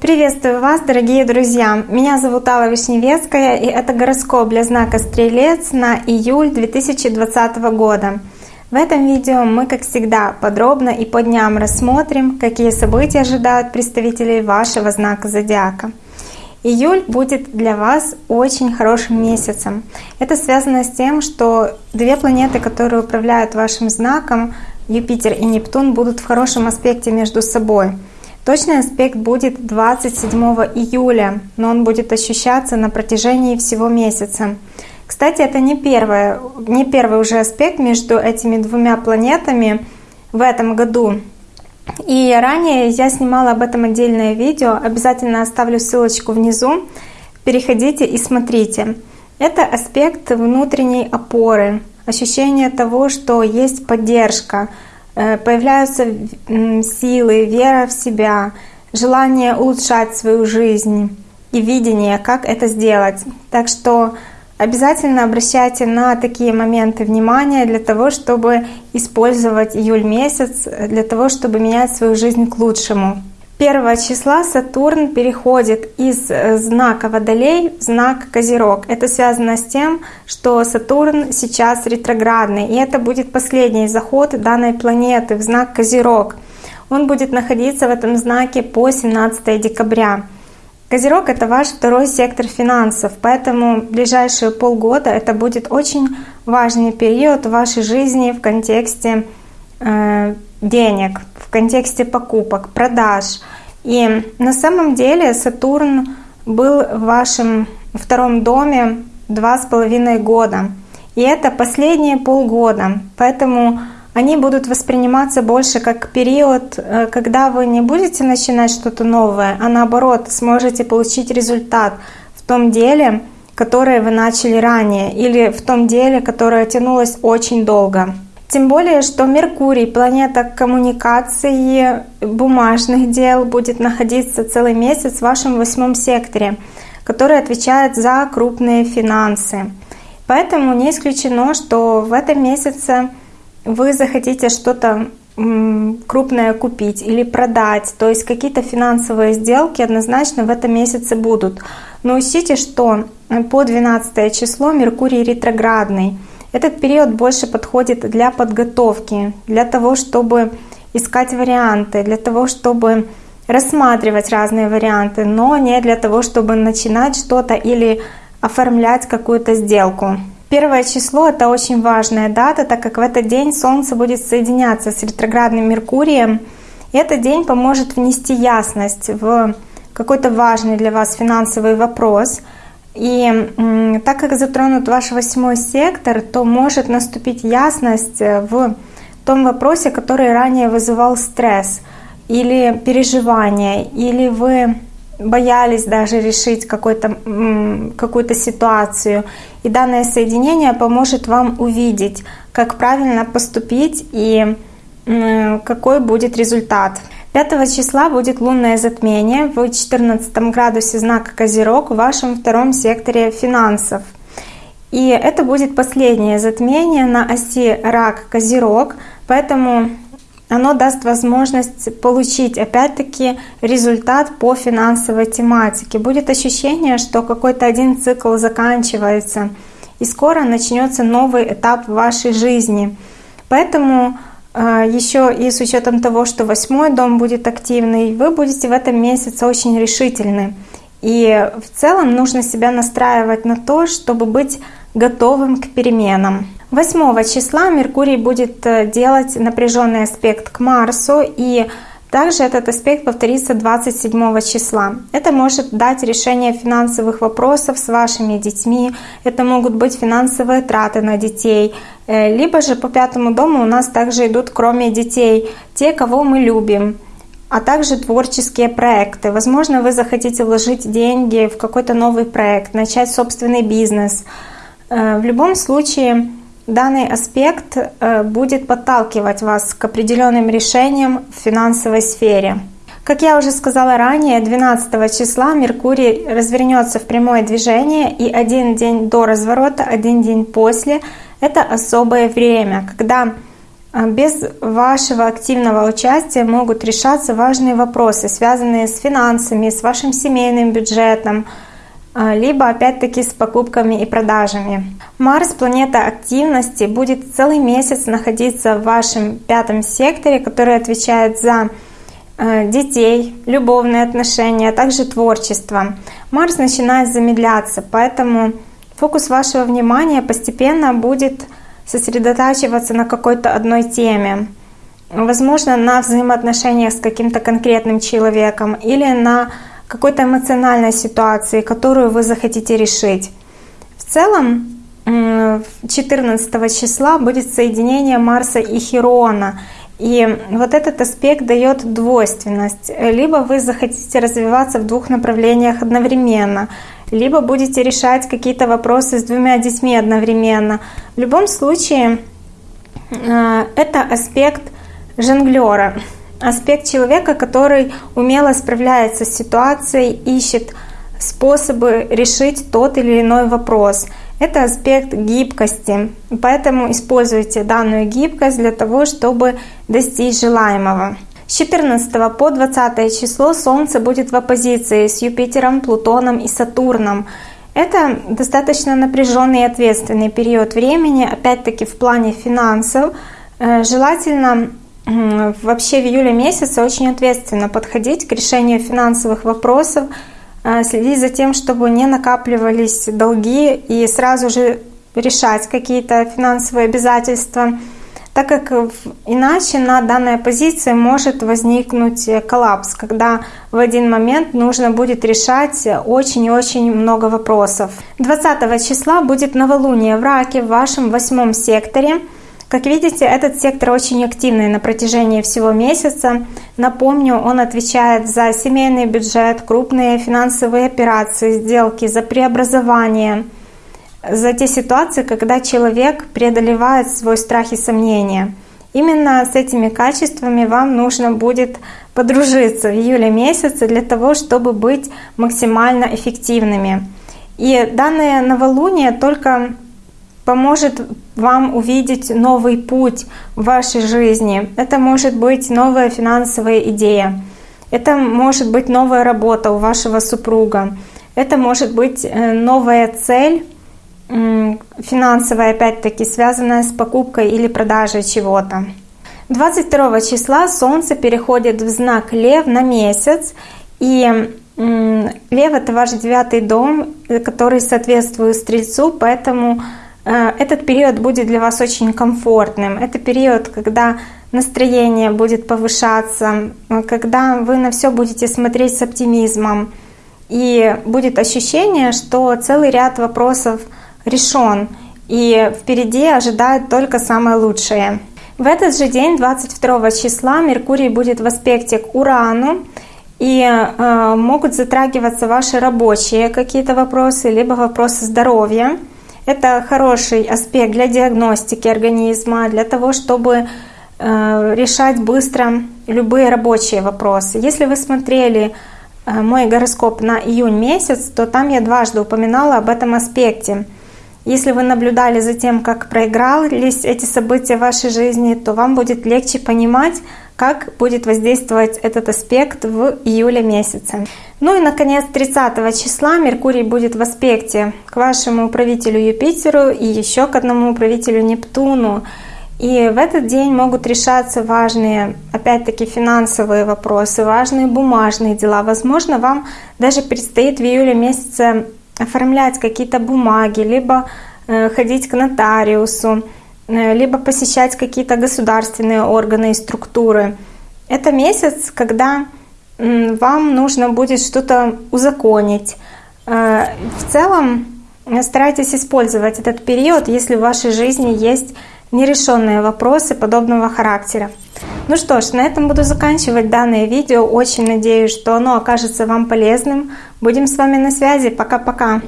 Приветствую вас, дорогие друзья! Меня зовут Алла Вишневецкая, и это гороскоп для знака Стрелец на июль 2020 года. В этом видео мы, как всегда, подробно и по дням рассмотрим, какие события ожидают представителей вашего знака Зодиака. Июль будет для вас очень хорошим месяцем. Это связано с тем, что две планеты, которые управляют вашим знаком, Юпитер и Нептун, будут в хорошем аспекте между собой — Точный аспект будет 27 июля, но он будет ощущаться на протяжении всего месяца. Кстати, это не, первое, не первый уже аспект между этими двумя планетами в этом году. И ранее я снимала об этом отдельное видео, обязательно оставлю ссылочку внизу. Переходите и смотрите. Это аспект внутренней опоры, ощущение того, что есть поддержка, Э, появляются силы, вера в себя, желание улучшать свою жизнь и видение, как это сделать. Так что обязательно обращайте на такие моменты внимания для того, чтобы использовать июль месяц, для того, чтобы менять свою жизнь к лучшему. 1 числа Сатурн переходит из э, знака Водолей в знак Козерог. Это связано с тем, что Сатурн сейчас ретроградный, и это будет последний заход данной планеты в знак Козерог. Он будет находиться в этом знаке по 17 декабря. Козерог — это ваш второй сектор финансов, поэтому ближайшие полгода это будет очень важный период в вашей жизни в контексте э, денег, в контексте покупок, продаж. И на самом деле Сатурн был в вашем втором доме два с половиной года. И это последние полгода. Поэтому они будут восприниматься больше как период, э, когда вы не будете начинать что-то новое, а наоборот сможете получить результат в том деле, которое вы начали ранее, или в том деле, которое тянулось очень долго. Тем более, что Меркурий, планета коммуникации, бумажных дел, будет находиться целый месяц в вашем восьмом секторе, который отвечает за крупные финансы. Поэтому не исключено, что в этом месяце вы захотите что-то крупное купить или продать. То есть какие-то финансовые сделки однозначно в этом месяце будут. Но учтите, что по 12 число Меркурий ретроградный — этот период больше подходит для подготовки, для того, чтобы искать варианты, для того, чтобы рассматривать разные варианты, но не для того, чтобы начинать что-то или оформлять какую-то сделку. Первое число — это очень важная дата, так как в этот день Солнце будет соединяться с ретроградным Меркурием. И этот день поможет внести ясность в какой-то важный для вас финансовый вопрос — и так как затронут ваш восьмой сектор, то может наступить ясность э, в том вопросе, который ранее вызывал стресс или переживание, или вы боялись даже решить какую-то какую ситуацию. И данное соединение поможет вам увидеть, как правильно поступить и какой будет результат. 5 числа будет лунное затмение в 14 градусе знака Козерог в вашем втором секторе финансов. И это будет последнее затмение на оси Рак-Козерог, поэтому оно даст возможность получить опять-таки результат по финансовой тематике. Будет ощущение, что какой-то один цикл заканчивается, и скоро начнется новый этап в вашей жизни. Поэтому Еще и с учетом того, что восьмой дом будет активный, вы будете в этом месяце очень решительны. И в целом нужно себя настраивать на то, чтобы быть готовым к переменам. 8 числа Меркурий будет э, делать напряженный аспект к Марсу, и также этот аспект повторится 27 числа. Это может дать решение финансовых вопросов с вашими детьми, это могут быть финансовые траты на детей, либо же по пятому дому у нас также идут, кроме детей, те, кого мы любим, а также творческие проекты. Возможно, вы захотите вложить деньги в какой-то новый проект, начать собственный бизнес. Э, в любом случае, Данный аспект э, будет подталкивать вас к определенным решениям в финансовой сфере. Как я уже сказала ранее, 12 числа Меркурий развернется в прямое движение, и один день до разворота, один день после — это особое время, когда А без вашего активного участия могут решаться важные вопросы, связанные с финансами, с вашим семейным бюджетом, а, либо опять-таки с покупками и продажами. Марс, планета активности, будет целый месяц находиться в вашем пятом секторе, который отвечает за а, детей, любовные отношения, а также творчество. Марс начинает замедляться, поэтому фокус вашего внимания постепенно будет сосредотачиваться на какой-то одной теме. Возможно, на взаимоотношениях с каким-то конкретным человеком или на какой-то эмоциональной ситуации, которую вы захотите решить. В целом, 14 числа будет соединение Марса и Херона. И вот этот аспект дает двойственность. Либо вы захотите развиваться в двух направлениях одновременно, либо будете решать какие-то вопросы с двумя детьми одновременно. В любом случае, э, это аспект жонглера, аспект человека, который умело справляется с ситуацией, ищет способы решить тот или иной вопрос. Это аспект гибкости, поэтому используйте данную гибкость для того, чтобы достичь желаемого. С 14 по 20 число Солнце будет в оппозиции с Юпитером, Плутоном и Сатурном. Это достаточно напряженный и ответственный период времени, опять-таки в плане финансов. Э, желательно вообще в июле месяце очень ответственно подходить к решению финансовых вопросов, э, следить за тем, чтобы не накапливались долги и сразу же решать какие-то финансовые обязательства – так как иначе на данной позиции может возникнуть коллапс, когда в один момент нужно будет решать очень и очень много вопросов. 20 числа будет новолуние в Раке в вашем восьмом секторе. Как видите, этот сектор очень активный на протяжении всего месяца. Напомню, он отвечает за семейный бюджет, крупные финансовые операции, сделки, за преобразование – за те ситуации, когда человек преодолевает свой страх и сомнения. Именно с этими качествами вам нужно будет подружиться в июле месяце для того, чтобы быть максимально эффективными. И данное новолуние только поможет вам увидеть новый путь в вашей жизни. Это может быть новая финансовая идея. Это может быть новая работа у вашего супруга. Это может быть э, новая цель финансовая, опять-таки, связанная с покупкой или продажей чего-то. 22 числа Солнце переходит в знак Лев на месяц, и Лев это ваш девятый дом, который соответствует Стрельцу, поэтому э, этот период будет для вас очень комфортным. Это период, когда настроение будет повышаться, когда вы на все будете смотреть с оптимизмом, и будет ощущение, что целый ряд вопросов – решен, и впереди ожидает только самое лучшее. В этот же день, 22 числа, Меркурий будет в аспекте к Урану, и э, могут затрагиваться ваши рабочие какие-то вопросы, либо вопросы здоровья. Это хороший аспект для диагностики организма, для того, чтобы э, решать быстро любые рабочие вопросы. Если вы смотрели э, мой гороскоп на июнь месяц, то там я дважды упоминала об этом аспекте – если вы наблюдали за тем, как проигрались эти события в вашей жизни, то вам будет легче понимать, как будет воздействовать этот аспект в июле месяце. Ну и, наконец, 30 числа Меркурий будет в аспекте к вашему управителю Юпитеру и еще к одному управителю Нептуну. И в этот день могут решаться важные, опять-таки, финансовые вопросы, важные бумажные дела. Возможно, вам даже предстоит в июле месяце оформлять какие-то бумаги, либо э, ходить к нотариусу, э, либо посещать какие-то государственные органы и структуры. Это месяц, когда вам нужно будет что-то узаконить. Э, в целом старайтесь использовать этот период, если в вашей жизни есть нерешенные вопросы подобного характера. Ну что ж, на этом буду заканчивать данное видео. Очень надеюсь, что оно окажется вам полезным. Будем с вами на связи. Пока-пока.